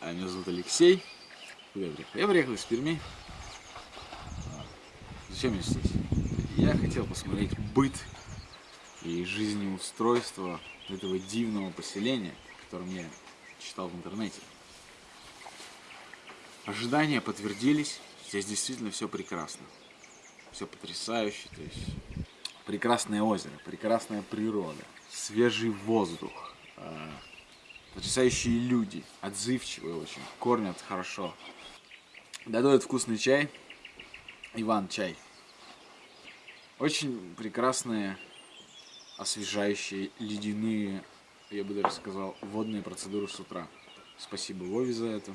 А, Меня зовут Алексей. Куда я приехал? Я приехал из Перми. А, Зачем я здесь? Я хотел посмотреть быт и жизнеустройство этого дивного поселения, о котором я читал в интернете. Ожидания подтвердились. Здесь действительно все прекрасно. Все потрясающе. То есть прекрасное озеро, прекрасная природа, свежий воздух, а, потрясающие люди, отзывчивые очень, кормят хорошо, готовят вкусный чай, Иван чай. Очень прекрасные, освежающие, ледяные, я бы даже сказал, водные процедуры с утра. Спасибо Вове за это.